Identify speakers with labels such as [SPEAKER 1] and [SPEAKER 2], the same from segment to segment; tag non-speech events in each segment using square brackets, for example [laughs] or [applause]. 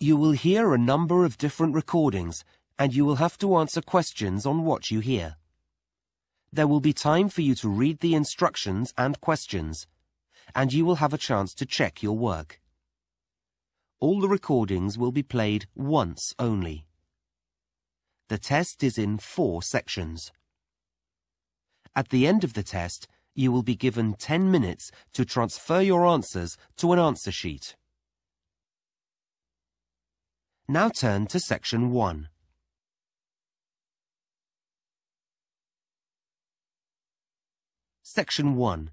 [SPEAKER 1] You will hear a number of different recordings and you will have to answer questions on what you hear. There will be time for you to read the instructions and questions, and you will have a chance to check your work. All the recordings will be played once only. The test is in four sections. At the end of the test, you will be given 10 minutes to transfer your answers to an answer sheet. Now turn to section 1. Section 1.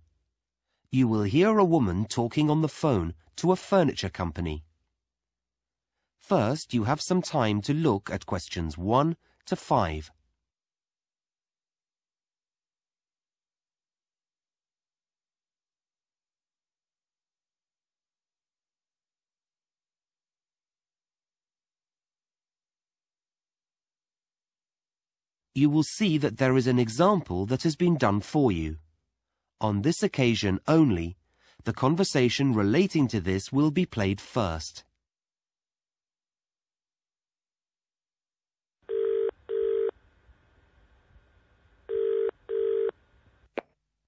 [SPEAKER 1] You will hear a woman talking on the phone to a furniture company. First, you have some time to look at questions 1 to 5. You will see that there is an example that has been done for you. On this occasion only, the conversation relating to this will be played first.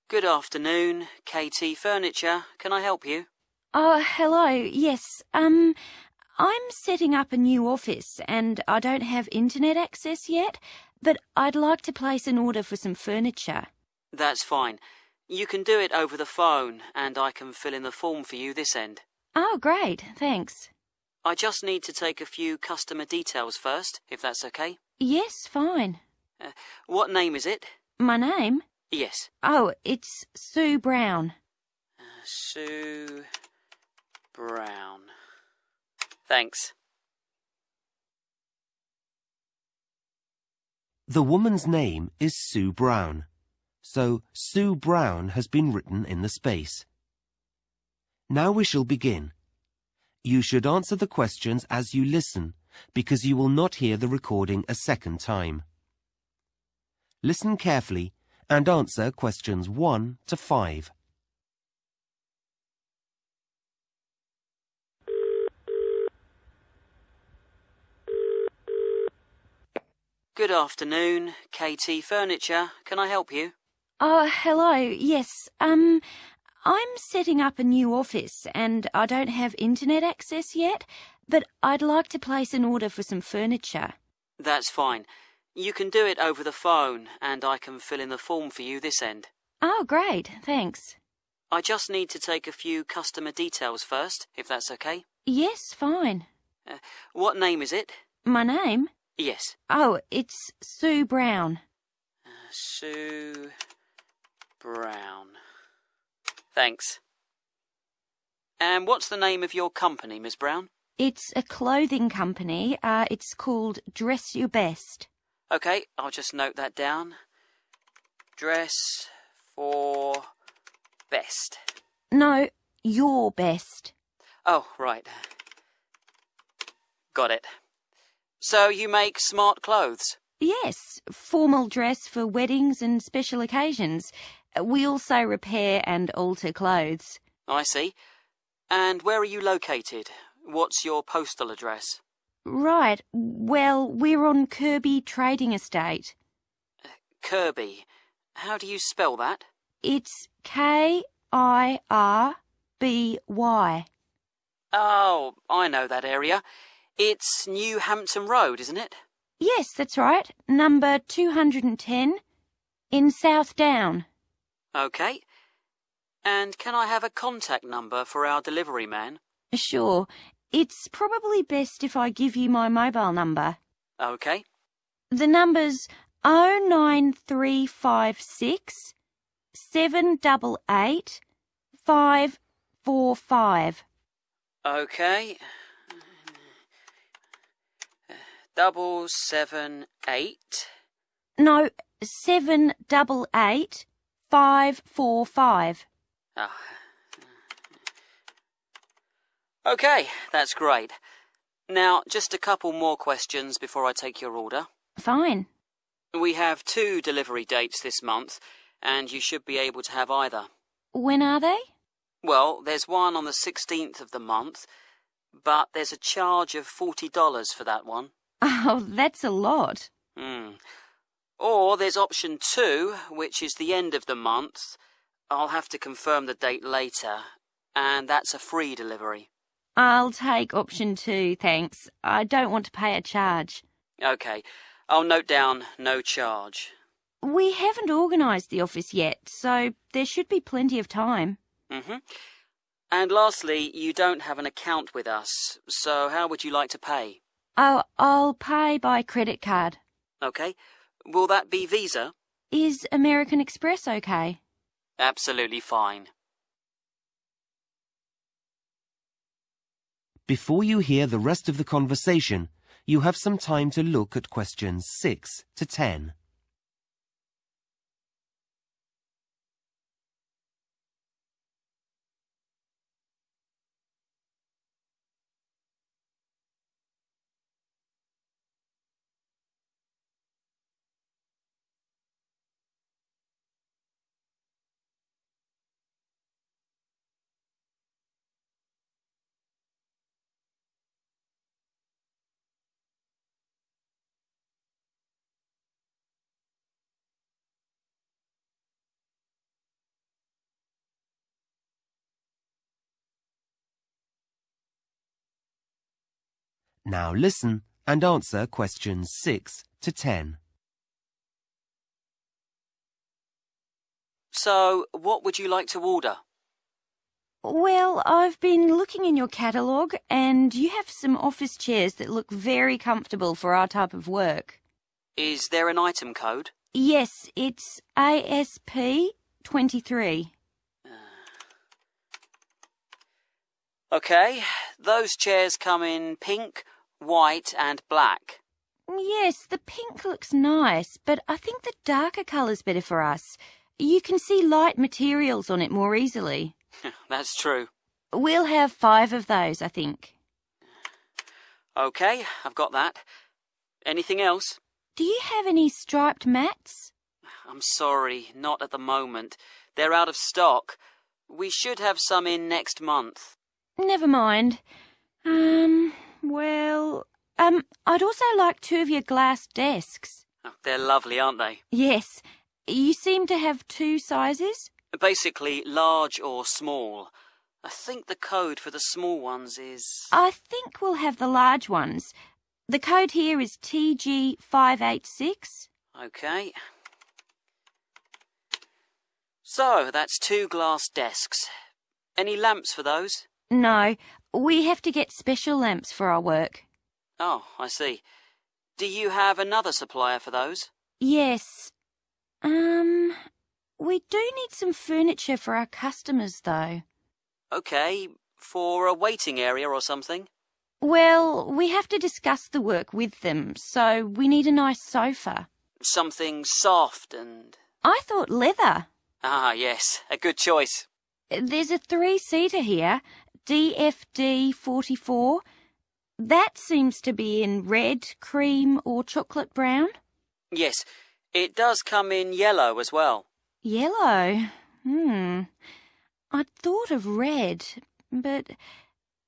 [SPEAKER 2] Good afternoon, KT Furniture. Can I help you?
[SPEAKER 3] Oh, hello. Yes. Um, I'm setting up a new office and I don't have internet access yet, but I'd like to place an order for some furniture.
[SPEAKER 2] That's fine. You can do it over the phone and I can fill in the form for you this end.
[SPEAKER 3] Oh, great. Thanks.
[SPEAKER 2] I just need to take a few customer details first, if that's okay.
[SPEAKER 3] Yes, fine.
[SPEAKER 2] Uh, what name is it?
[SPEAKER 3] My name?
[SPEAKER 2] Yes.
[SPEAKER 3] Oh, it's Sue Brown.
[SPEAKER 2] Uh, Sue Brown. Thanks.
[SPEAKER 1] The woman's name is Sue Brown, so Sue Brown has been written in the space. Now we shall begin. You should answer the questions as you listen, because you will not hear the recording a second time. Listen carefully and answer questions 1 to 5.
[SPEAKER 2] Good afternoon, KT Furniture. Can I help you?
[SPEAKER 3] Oh, hello. Yes. Um, I'm setting up a new office and I don't have internet access yet, but I'd like to place an order for some furniture.
[SPEAKER 2] That's fine. You can do it over the phone and I can fill in the form for you this end.
[SPEAKER 3] Oh, great. Thanks.
[SPEAKER 2] I just need to take a few customer details first, if that's okay.
[SPEAKER 3] Yes, fine.
[SPEAKER 2] Uh, what name is it?
[SPEAKER 3] My name?
[SPEAKER 2] Yes.
[SPEAKER 3] Oh, it's Sue Brown.
[SPEAKER 2] Uh, Sue Brown. Thanks. And what's the name of your company, Miss Brown?
[SPEAKER 3] It's a clothing company. Uh, it's called Dress Your Best.
[SPEAKER 2] Okay, I'll just note that down. Dress for best.
[SPEAKER 3] No, your best.
[SPEAKER 2] Oh, right. Got it. So you make smart clothes?
[SPEAKER 3] Yes, formal dress for weddings and special occasions. We also repair and alter clothes.
[SPEAKER 2] I see. And where are you located? What's your postal address?
[SPEAKER 3] Right. Well, we're on Kirby Trading Estate.
[SPEAKER 2] Uh, Kirby. How do you spell that?
[SPEAKER 3] It's K I R B Y.
[SPEAKER 2] Oh, I know that area. It's New Hampton Road, isn't it?
[SPEAKER 3] Yes, that's right. Number 210 in South Down.
[SPEAKER 2] Okay. And can I have a contact number for our delivery man?
[SPEAKER 3] Sure. It's probably best if I give you my mobile number.
[SPEAKER 2] Okay.
[SPEAKER 3] The number's 09356 788 545.
[SPEAKER 2] Okay. Double seven eight.
[SPEAKER 3] No, 788 545.
[SPEAKER 2] Ah. Okay, that's great. Now, just a couple more questions before I take your order.
[SPEAKER 3] Fine.
[SPEAKER 2] We have two delivery dates this month, and you should be able to have either.
[SPEAKER 3] When are they?
[SPEAKER 2] Well, there's one on the 16th of the month, but there's a charge of $40 for that one. [laughs]
[SPEAKER 3] Oh, that's a lot.
[SPEAKER 2] Hmm. Or there's option two, which is the end of the month. I'll have to confirm the date later, and that's a free delivery.
[SPEAKER 3] I'll take option two, thanks. I don't want to pay a charge.
[SPEAKER 2] Okay, I'll note down no charge.
[SPEAKER 3] We haven't organised the office yet, so there should be plenty of time.
[SPEAKER 2] Mm-hmm. And lastly, you don't have an account with us, so how would you like to pay?
[SPEAKER 3] Oh, I'll pay by credit card.
[SPEAKER 2] Okay, will that be Visa?
[SPEAKER 3] Is American Express okay?
[SPEAKER 2] Absolutely fine.
[SPEAKER 1] Before you hear the rest of the conversation, you have some time to look at questions 6 to 10. Now listen and answer questions 6 to 10.
[SPEAKER 2] So, what would you like to order?
[SPEAKER 3] Well, I've been looking in your catalogue, and you have some office chairs that look very comfortable for our type of work.
[SPEAKER 2] Is there an item code?
[SPEAKER 3] Yes, it's ASP 23.
[SPEAKER 2] Okay, those chairs come in pink, white, and black.
[SPEAKER 3] Yes, the pink looks nice, but I think the darker colour's better for us. You can see light materials on it more easily. [laughs]
[SPEAKER 2] That's true.
[SPEAKER 3] We'll have five of those, I think.
[SPEAKER 2] Okay, I've got that. Anything else?
[SPEAKER 3] Do you have any striped mats?
[SPEAKER 2] I'm sorry, not at the moment. They're out of stock. We should have some in next month.
[SPEAKER 3] Never mind. Um, well, um, I'd also like two of your glass desks.
[SPEAKER 2] Oh, They're lovely, aren't they?
[SPEAKER 3] Yes. You seem to have two sizes?
[SPEAKER 2] Basically, large or small. I think the code for the small ones is.
[SPEAKER 3] I think we'll have the large ones. The code here is TG586.
[SPEAKER 2] Okay. So, that's two glass desks. Any lamps for those?
[SPEAKER 3] No, we have to get special lamps for our work.
[SPEAKER 2] Oh, I see. Do you have another supplier for those?
[SPEAKER 3] Yes. Um, we do need some furniture for our customers, though.
[SPEAKER 2] Okay, for a waiting area or something?
[SPEAKER 3] Well, we have to discuss the work with them, so we need a nice sofa.
[SPEAKER 2] Something soft and.
[SPEAKER 3] I thought leather.
[SPEAKER 2] Ah, yes, a good choice.
[SPEAKER 3] There's a three-seater here, DFD 44. That seems to be in red, cream, or chocolate brown.
[SPEAKER 2] Yes, it does come in yellow as well.
[SPEAKER 3] Yellow. Hmm. I'd thought of red, but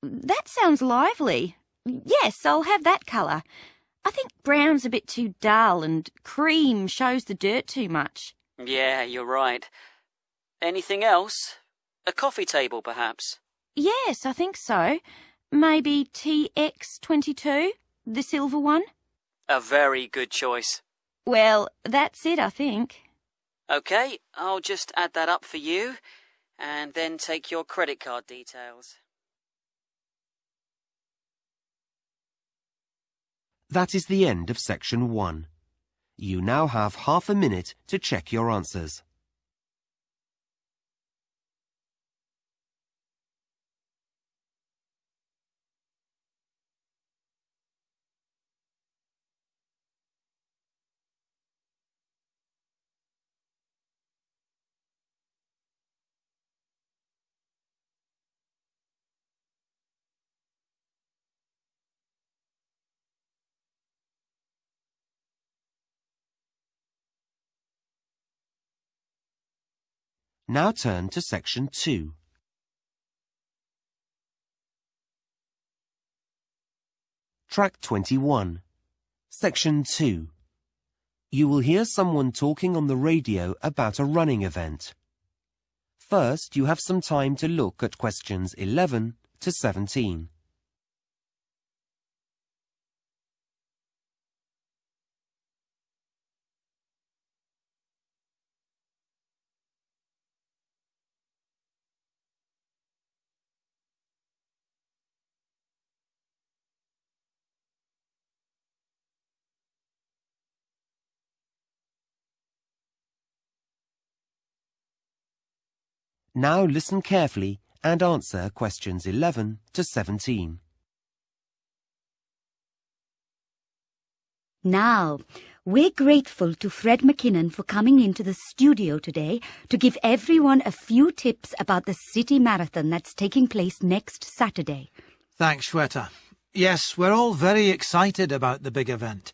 [SPEAKER 3] that sounds lively. Yes, I'll have that colour. I think brown's a bit too dull and cream shows the dirt too much.
[SPEAKER 2] Yeah, you're right. Anything else? A coffee table, perhaps?
[SPEAKER 3] Yes, I think so. Maybe TX22, the silver one?
[SPEAKER 2] A very good choice.
[SPEAKER 3] Well, that's it, I think.
[SPEAKER 2] Okay, I'll just add that up for you and then take your credit card details.
[SPEAKER 1] That is the end of section 1. You now have half a minute to check your answers. Now turn to section 2. Track 21. Section 2. You will hear someone talking on the radio about a running event. First, you have some time to look at questions 11 to 17. Now listen carefully and answer questions 11 to 17.
[SPEAKER 4] Now, we're grateful to Fred McKinnon for coming into the studio today to give everyone a few tips about the city marathon that's taking place next Saturday.
[SPEAKER 5] Thanks, Shweta. Yes, we're all very excited about the big event.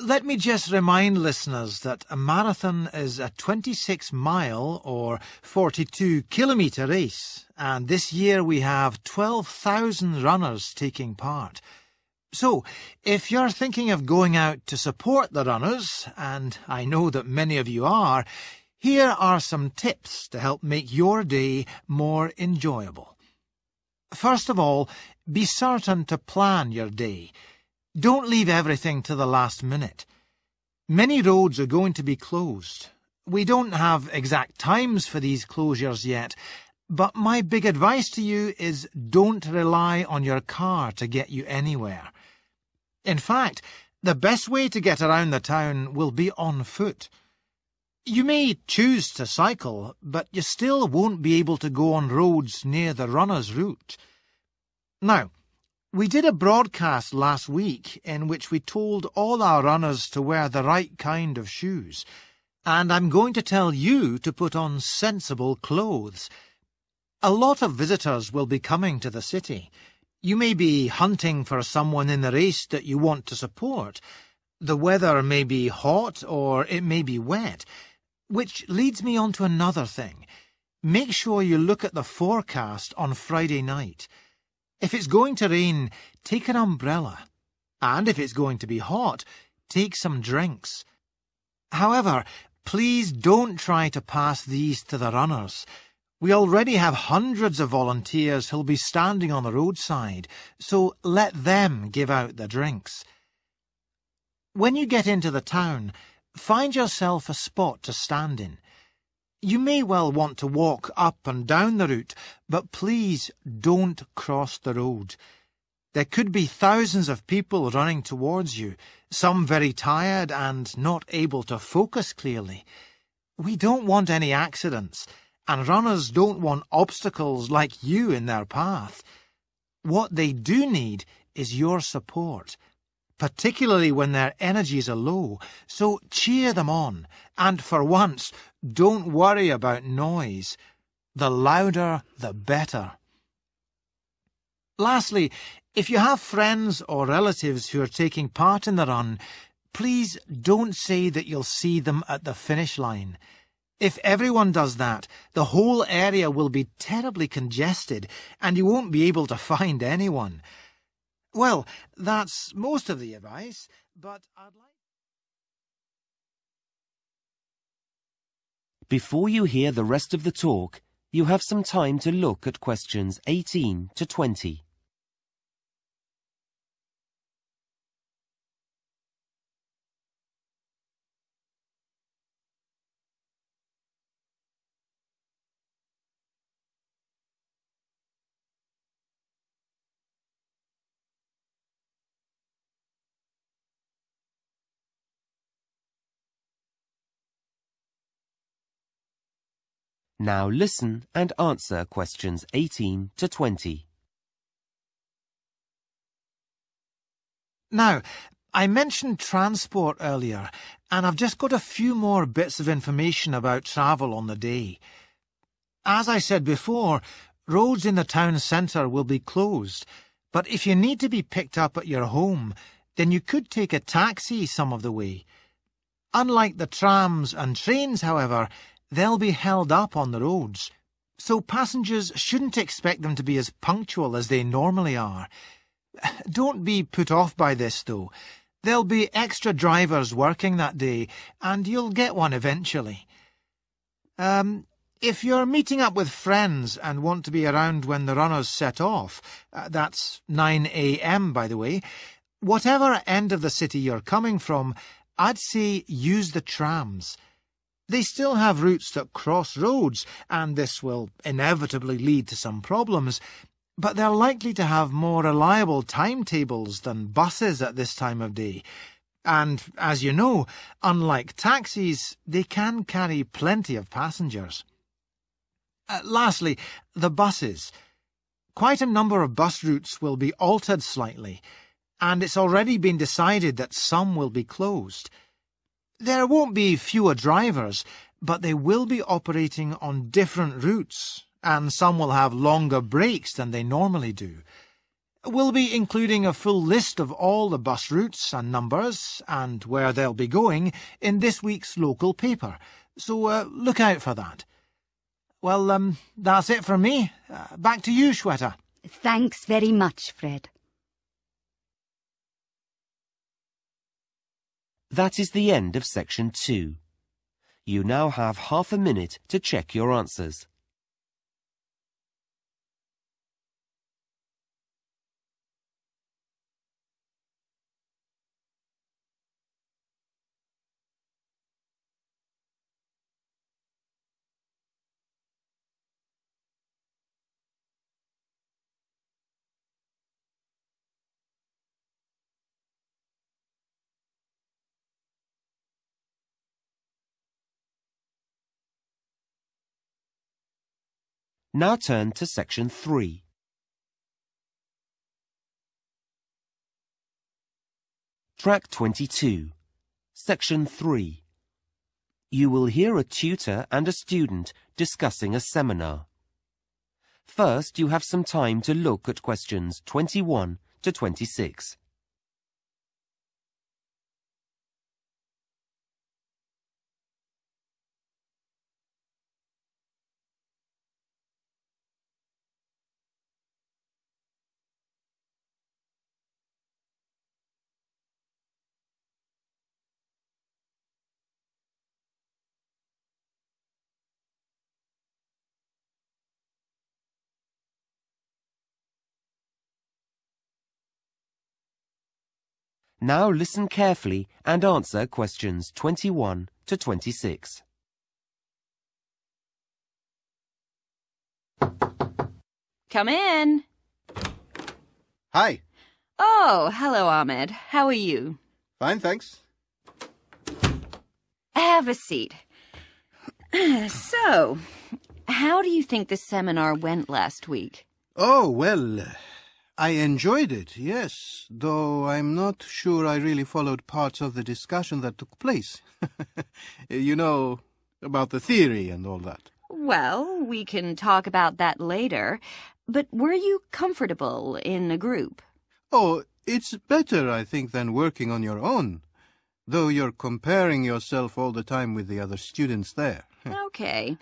[SPEAKER 5] Let me just remind listeners that a marathon is a 26 mile or 42 kilometre race, and this year we have 12,000 runners taking part. So, if you're thinking of going out to support the runners, and I know that many of you are, here are some tips to help make your day more enjoyable. First of all, be certain to plan your day. Don't leave everything to the last minute. Many roads are going to be closed. We don't have exact times for these closures yet, but my big advice to you is don't rely on your car to get you anywhere. In fact, the best way to get around the town will be on foot. You may choose to cycle, but you still won't be able to go on roads near the runner's route. Now, we did a broadcast last week in which we told all our runners to wear the right kind of shoes, and I'm going to tell you to put on sensible clothes. A lot of visitors will be coming to the city. You may be hunting for someone in the race that you want to support. The weather may be hot or it may be wet, which leads me on to another thing. Make sure you look at the forecast on Friday night. If it's going to rain, take an umbrella. And if it's going to be hot, take some drinks. However, please don't try to pass these to the runners. We already have hundreds of volunteers who'll be standing on the roadside, so let them give out the drinks. When you get into the town, find yourself a spot to stand in. You may well want to walk up and down the route, but please don't cross the road. There could be thousands of people running towards you, some very tired and not able to focus clearly. We don't want any accidents, and runners don't want obstacles like you in their path. What they do need is your support particularly when their energies are low, so cheer them on, and for once, don't worry about noise. The louder, the better. Lastly, if you have friends or relatives who are taking part in the run, please don't say that you'll see them at the finish line. If everyone does that, the whole area will be terribly congested, and you won't be able to find anyone. Well, that's most of the advice, but I'd like...
[SPEAKER 1] Before you hear the rest of the talk, you have some time to look at questions 18 to 20. Now listen and answer questions 18 to 20.
[SPEAKER 5] Now, I mentioned transport earlier, and I've just got a few more bits of information about travel on the day. As I said before, roads in the town centre will be closed, but if you need to be picked up at your home, then you could take a taxi some of the way. Unlike the trams and trains, however, they'll be held up on the roads, so passengers shouldn't expect them to be as punctual as they normally are. [sighs] Don't be put off by this, though. There'll be extra drivers working that day, and you'll get one eventually. Um, if you're meeting up with friends and want to be around when the runners set off, uh, that's 9 a.m., by the way, whatever end of the city you're coming from, I'd say use the trams. They still have routes that cross roads, and this will inevitably lead to some problems, but they're likely to have more reliable timetables than buses at this time of day. And, as you know, unlike taxis, they can carry plenty of passengers. Uh, lastly, the buses. Quite a number of bus routes will be altered slightly, and it's already been decided that some will be closed. There won't be fewer drivers, but they will be operating on different routes, and some will have longer breaks than they normally do. We'll be including a full list of all the bus routes and numbers, and where they'll be going, in this week's local paper, so uh, look out for that. Well, um, that's it from me. Uh, back to you, Shweta.
[SPEAKER 4] Thanks very much, Fred.
[SPEAKER 1] That is the end of section two. You now have half a minute to check your answers. Now turn to section 3. Track 22, section 3. You will hear a tutor and a student discussing a seminar. First, you have some time to look at questions 21 to 26. Now listen carefully and answer questions 21 to 26.
[SPEAKER 3] Come in.
[SPEAKER 6] Hi.
[SPEAKER 3] Oh, hello, Ahmed. How are you?
[SPEAKER 6] Fine, thanks.
[SPEAKER 3] Have a seat. [clears throat] So, how do you think the seminar went last week?
[SPEAKER 6] Oh, well, I enjoyed it, yes, though I'm not sure I really followed parts of the discussion that took place. [laughs] you know, about the theory and all that.
[SPEAKER 3] Well, we can talk about that later. But were you comfortable in a group?
[SPEAKER 6] Oh, it's better, I think, than working on your own, though you're comparing yourself all the time with the other students there. [laughs]
[SPEAKER 3] Okay.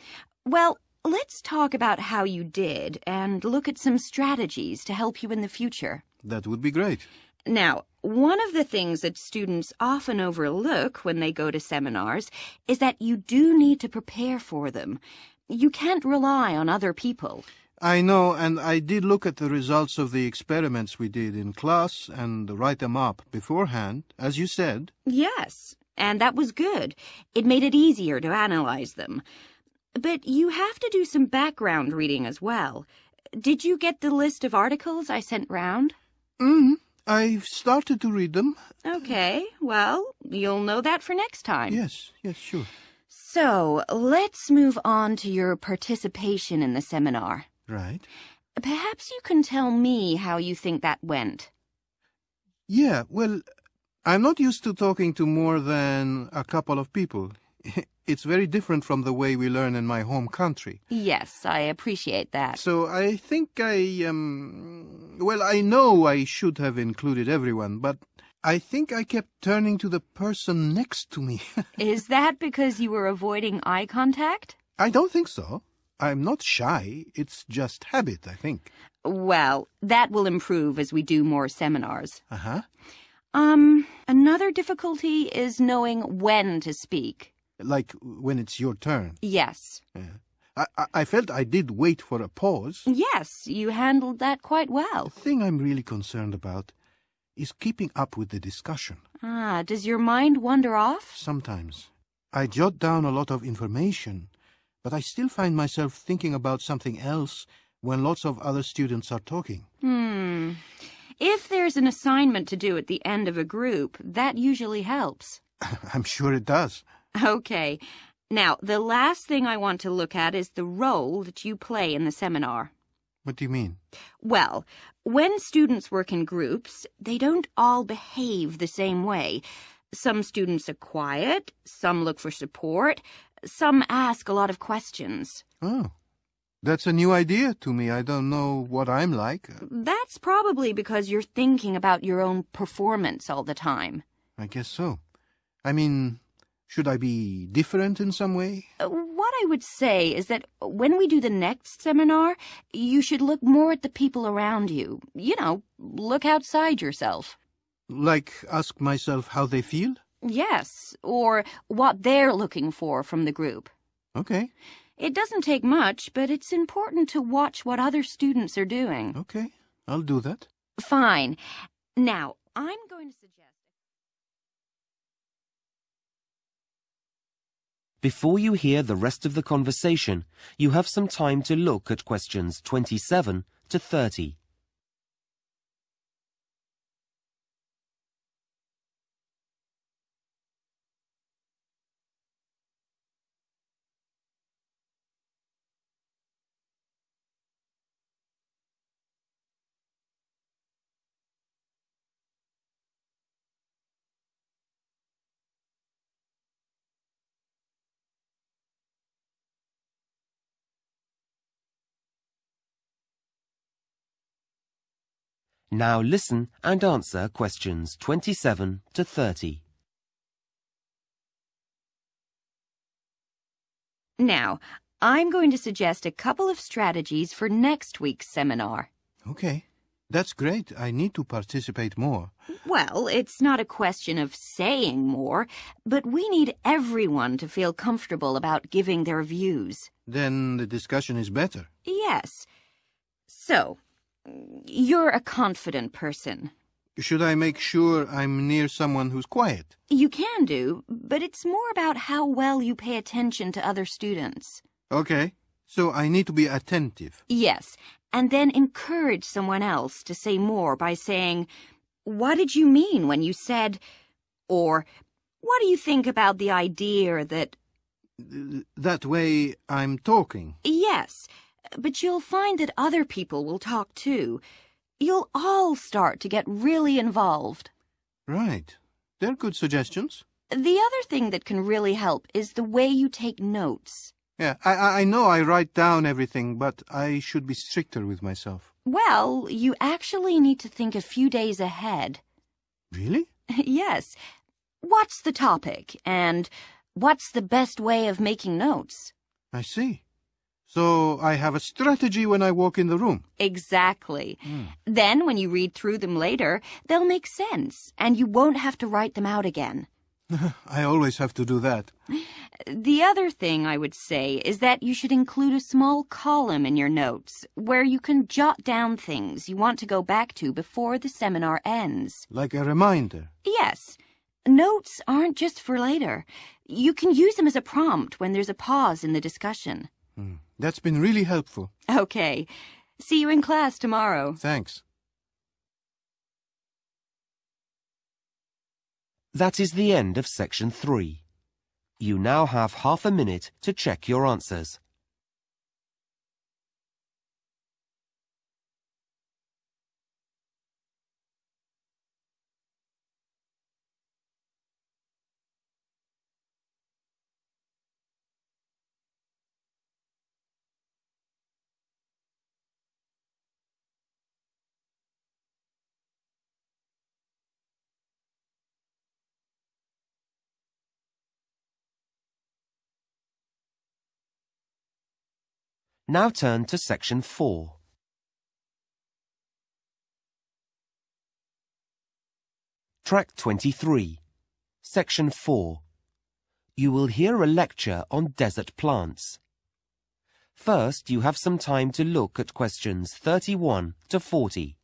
[SPEAKER 3] Well, let's talk about how you did and look at some strategies to help you in the future.
[SPEAKER 6] That would be great.
[SPEAKER 3] Now, one of the things that students often overlook when they go to seminars is that you do need to prepare for them. You can't rely on other people.
[SPEAKER 6] I know, and I did look at the results of the experiments we did in class and write them up beforehand, as you said.
[SPEAKER 3] Yes, and that was good. It made it easier to analyze them. But you have to do some background reading as well. Did you get the list of articles I sent round?
[SPEAKER 6] Mm, I've started to read them.
[SPEAKER 3] Okay, well, you'll know that for next time.
[SPEAKER 6] Yes, yes, sure.
[SPEAKER 3] So, let's move on to your participation in the seminar.
[SPEAKER 6] Right.
[SPEAKER 3] Perhaps you can tell me how you think that went.
[SPEAKER 6] Yeah, well, I'm not used to talking to more than a couple of people. [laughs] It's very different from the way we learn in my home country.
[SPEAKER 3] Yes, I appreciate that.
[SPEAKER 6] So I think I, um, well, I know I should have included everyone, but I think I kept turning to the person next to me. [laughs]
[SPEAKER 3] Is that because you were avoiding eye contact?
[SPEAKER 6] I don't think so. I'm not shy. It's just habit, I think.
[SPEAKER 3] Well, that will improve as we do more seminars.
[SPEAKER 6] Uh-huh.
[SPEAKER 3] Um, another difficulty is knowing when to speak.
[SPEAKER 6] Like when it's your turn.
[SPEAKER 3] Yes.
[SPEAKER 6] I, I, I felt I did wait for a pause.
[SPEAKER 3] Yes, you handled that quite well.
[SPEAKER 6] The thing I'm really concerned about is keeping up with the discussion.
[SPEAKER 3] Ah, does your mind wander off?
[SPEAKER 6] Sometimes I jot down a lot of information, but I still find myself thinking about something else when lots of other students are talking.
[SPEAKER 3] Hmm. If there's an assignment to do at the end of a group, that usually helps. [laughs]
[SPEAKER 6] I'm sure it does.
[SPEAKER 3] Okay. Now, the last thing I want to look at is the role that you play in the seminar.
[SPEAKER 6] What do you mean?
[SPEAKER 3] Well, when students work in groups, they don't all behave the same way. Some students are quiet, some look for support, some ask a lot of questions.
[SPEAKER 6] Oh, that's a new idea to me. I don't know what I'm like.
[SPEAKER 3] That's probably because you're thinking about your own performance all the time.
[SPEAKER 6] I guess so. I mean, should I be different in some way?
[SPEAKER 3] Uh, What I would say is that when we do the next seminar, you should look more at the people around you. You know, look outside yourself.
[SPEAKER 6] Like ask myself how they feel?
[SPEAKER 3] Yes, or what they're looking for from the group.
[SPEAKER 6] Okay,
[SPEAKER 3] It doesn't take much, but it's important to watch what other students are doing.
[SPEAKER 6] okay. I'll do that.
[SPEAKER 3] Fine. Now, I'm going to suggest.
[SPEAKER 1] Before you hear the rest of the conversation, you have some time to look at questions 27 to 30. Now listen and answer questions 27 to 30.
[SPEAKER 3] Now, I'm going to suggest a couple of strategies for next week's seminar.
[SPEAKER 6] Okay, that's great. I need to participate more.
[SPEAKER 3] Well, it's not a question of saying more, but we need everyone to feel comfortable about giving their views.
[SPEAKER 6] Then the discussion is better.
[SPEAKER 3] Yes. So, you're a confident person.
[SPEAKER 6] Should I make sure I'm near someone who's quiet?
[SPEAKER 3] You can do, but it's more about how well you pay attention to other students.
[SPEAKER 6] Okay, so I need to be attentive.
[SPEAKER 3] Yes, and then encourage someone else to say more by saying, What did you mean when you said, or What do you think about the idea that,
[SPEAKER 6] That way I'm talking.
[SPEAKER 3] yes, but you'll find that other people will talk too. You'll all start to get really involved.
[SPEAKER 6] Right. They're good suggestions.
[SPEAKER 3] The other thing that can really help is the way you take notes.
[SPEAKER 6] Yeah, I, I I know I write down everything, but I should be stricter with myself.
[SPEAKER 3] Well, you actually need to think a few days ahead.
[SPEAKER 6] Really? [laughs]
[SPEAKER 3] yes. What's the topic? And what's the best way of making notes?
[SPEAKER 6] I see. So I have a strategy when I walk in the room.
[SPEAKER 3] Exactly. Then, when you read through them later, they'll make sense, and you won't have to write them out again. [laughs] [laughs]
[SPEAKER 6] I always have to do that.
[SPEAKER 3] The other thing I would say is that you should include a small column in your notes where you can jot down things you want to go back to before the seminar ends.
[SPEAKER 6] Like a reminder.
[SPEAKER 3] Yes. Notes aren't just for later. You can use them as a prompt when there's a pause in the discussion.
[SPEAKER 6] Hmm. That's been really helpful.
[SPEAKER 3] Okay. See you in class tomorrow.
[SPEAKER 6] Thanks.
[SPEAKER 1] That is the end of section 3. You now have half a minute to check your answers. Now turn to section 4. Track 23, section 4. You will hear a lecture on desert plants. First, you have some time to look at questions 31 to 40.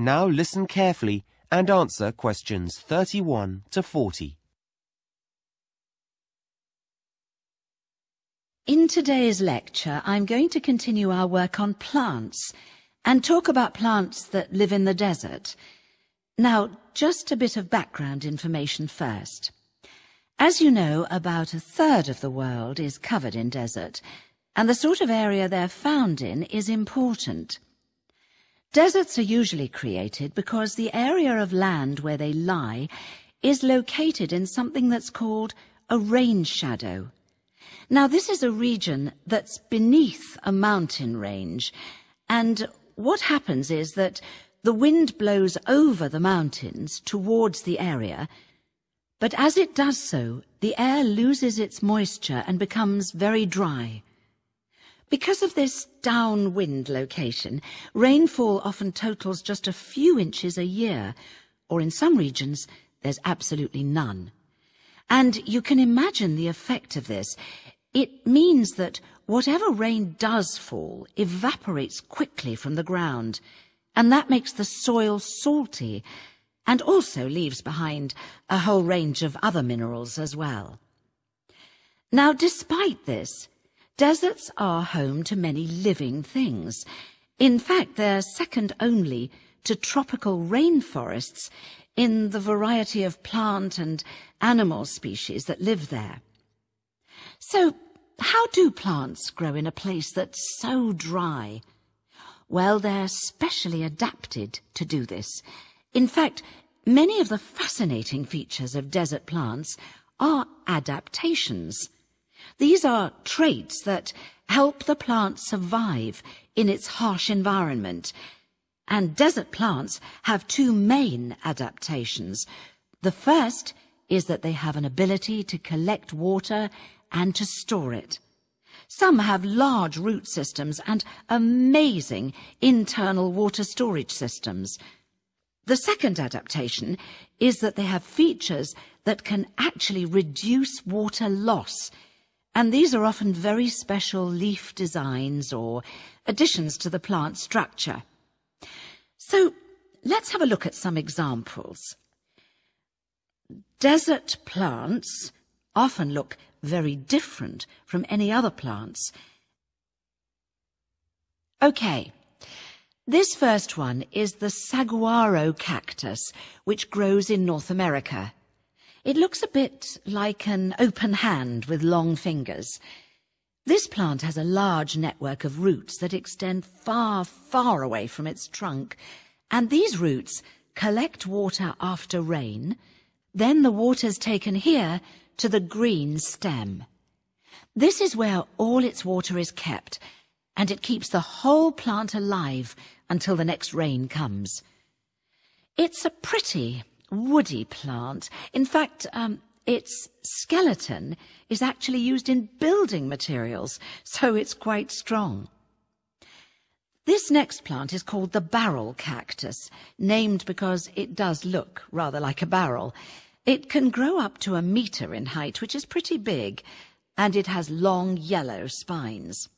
[SPEAKER 1] Now listen carefully and answer questions 31 to 40.
[SPEAKER 7] In today's lecture, I'm going to continue our work on plants and talk about plants that live in the desert. Now, just a bit of background information first. As you know, about a third of the world is covered in desert, and the sort of area they're found in is important. Deserts are usually created because the area of land where they lie is located in something that's called a rain shadow. Now, this is a region that's beneath a mountain range, and what happens is that the wind blows over the mountains towards the area, but as it does so, the air loses its moisture and becomes very dry. Because of this downwind location, rainfall often totals just a few inches a year, or in some regions, there's absolutely none. And you can imagine the effect of this. It means that whatever rain does fall evaporates quickly from the ground, and that makes the soil salty, and also leaves behind a whole range of other minerals as well. Now, despite this, Deserts are home to many living things. In fact, they're second only to tropical rainforests in the variety of plant and animal species that live there. So, how do plants grow in a place that's so dry? Well, they're specially adapted to do this. In fact, many of the fascinating features of desert plants are adaptations. These are traits that help the plant survive in its harsh environment. And desert plants have two main adaptations. The first is that they have an ability to collect water and to store it. Some have large root systems and amazing internal water storage systems. The second adaptation is that they have features that can actually reduce water loss and these are often very special leaf designs or additions to the plant structure. So let's have a look at some examples. Desert plants often look very different from any other plants. Okay, this first one is the saguaro cactus, which grows in North America. It looks a bit like an open hand with long fingers. This plant has a large network of roots that extend far, far away from its trunk, and these roots collect water after rain. Then the water's taken here to the green stem. This is where all its water is kept, and it keeps the whole plant alive until the next rain comes. It's a pretty woody plant. In fact, um, its skeleton is actually used in building materials, [laughs] so it's quite strong. This next plant is called the barrel cactus, named because it does look rather like a barrel. It can grow up to a metre in height, which is pretty big, and it has long yellow spines.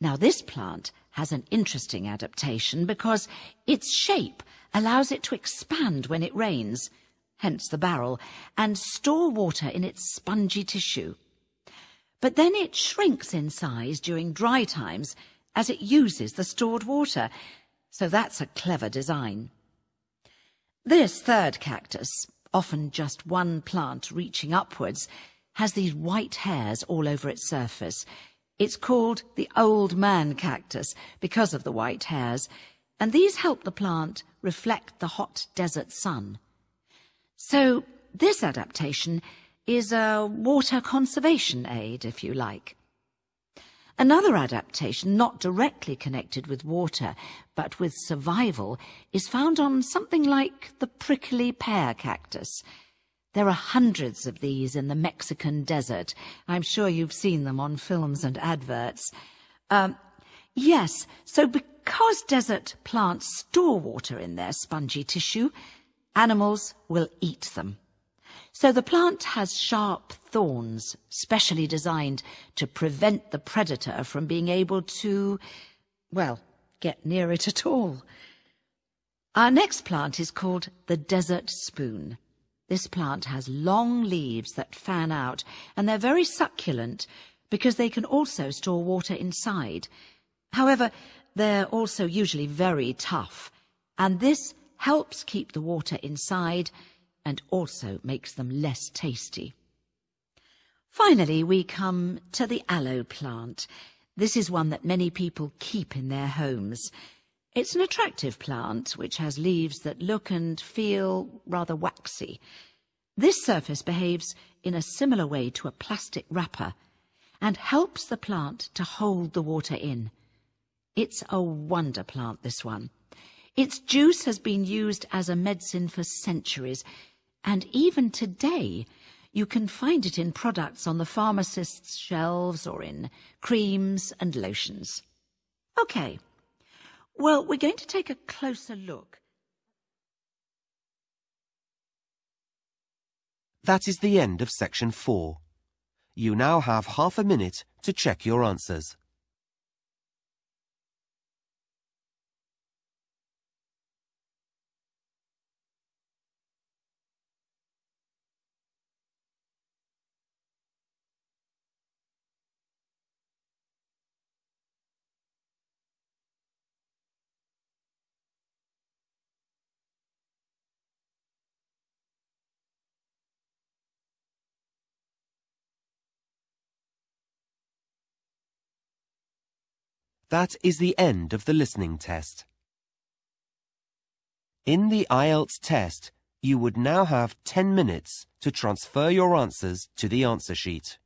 [SPEAKER 7] Now, this plant has an interesting adaptation because its shape allows it to expand when it rains, hence the barrel, and store water in its spongy tissue. But then it shrinks in size during dry times as it uses the stored water, so that's a clever design. This third cactus, often just one plant reaching upwards, has these white hairs all over its surface. It's called the old man cactus because of the white hairs, and these help the plant reflect the hot desert sun. So this adaptation is a water conservation aid, if you like. Another adaptation, not directly connected with water, but with survival, is found on something like the prickly pear cactus. There are hundreds of these in the Mexican desert. I'm sure you've seen them on films and adverts. Um, yes, so because desert plants store water in their spongy tissue, animals will eat them. So the plant has sharp thorns, specially designed to prevent the predator from being able to, well, get near it at all. Our next plant is called the desert spoon. This plant has long leaves that fan out, and they're very succulent because they can also store water inside. However, they're also usually very tough, and this helps keep the water inside and also makes them less tasty. Finally, we come to the aloe plant. This is one that many people keep in their homes. It's an attractive plant which has leaves that look and feel rather waxy. This surface behaves in a similar way to a plastic wrapper and helps the plant to hold the water in. It's a wonder plant, this one. Its juice has been used as a medicine for centuries and even today, you can find it in products on the pharmacist's shelves or in creams and lotions. OK. Well, we're going to take a closer look.
[SPEAKER 1] That is the end of section four. You now have half a minute to check your answers. That is the end of the listening test. In the IELTS test, you would now have 10 minutes to transfer your answers to the answer sheet.